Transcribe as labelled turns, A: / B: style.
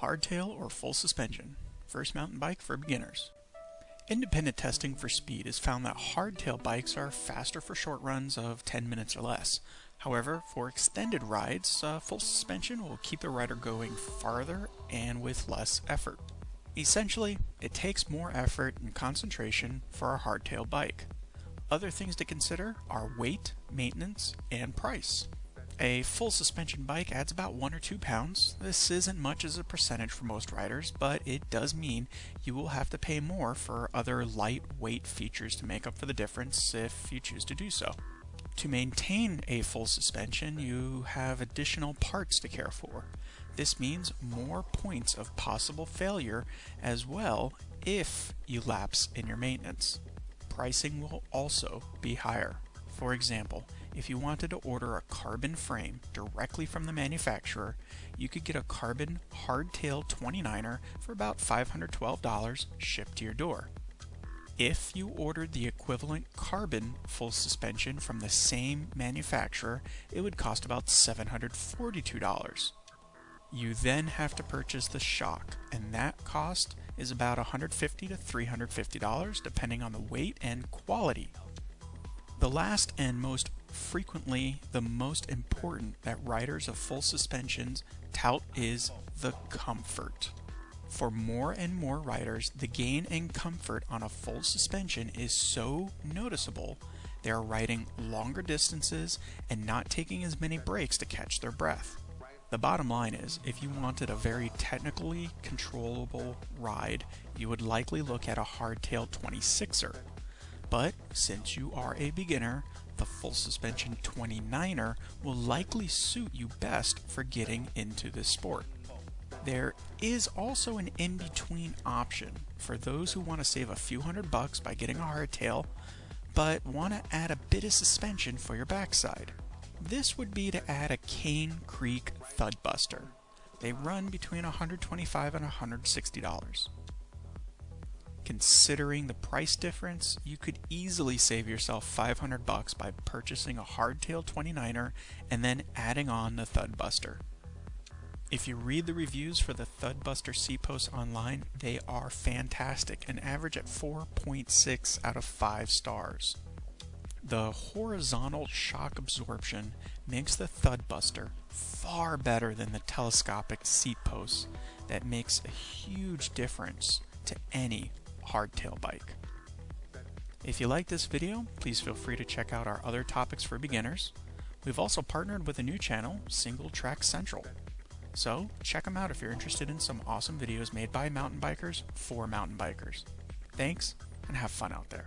A: hardtail or full suspension, first mountain bike for beginners. Independent testing for speed has found that hardtail bikes are faster for short runs of 10 minutes or less. However, for extended rides, uh, full suspension will keep the rider going farther and with less effort. Essentially, it takes more effort and concentration for a hardtail bike. Other things to consider are weight, maintenance, and price. A full suspension bike adds about 1 or 2 pounds. This isn't much as a percentage for most riders, but it does mean you will have to pay more for other lightweight features to make up for the difference if you choose to do so. To maintain a full suspension, you have additional parts to care for. This means more points of possible failure as well if you lapse in your maintenance. Pricing will also be higher. For example, if you wanted to order a carbon frame directly from the manufacturer, you could get a carbon hardtail 29er for about $512 shipped to your door. If you ordered the equivalent carbon full suspension from the same manufacturer, it would cost about $742. You then have to purchase the shock, and that cost is about 150 to $350 depending on the weight and quality. The last and most frequently the most important that riders of full suspensions tout is the comfort. For more and more riders, the gain in comfort on a full suspension is so noticeable they are riding longer distances and not taking as many breaks to catch their breath. The bottom line is, if you wanted a very technically controllable ride, you would likely look at a hardtail 26er. But since you are a beginner, the full suspension 29er will likely suit you best for getting into this sport. There is also an in-between option for those who want to save a few hundred bucks by getting a hardtail, but want to add a bit of suspension for your backside. This would be to add a Cane Creek Thudbuster. They run between 125 and $160. Considering the price difference, you could easily save yourself 500 bucks by purchasing a hardtail 29er and then adding on the Thudbuster. If you read the reviews for the Thudbuster C-Post online, they are fantastic and average at 4.6 out of 5 stars. The horizontal shock absorption makes the Thudbuster far better than the telescopic seat posts that makes a huge difference to any hardtail bike. If you like this video, please feel free to check out our other topics for beginners. We've also partnered with a new channel, Single Track Central. So check them out if you're interested in some awesome videos made by mountain bikers for mountain bikers. Thanks, and have fun out there.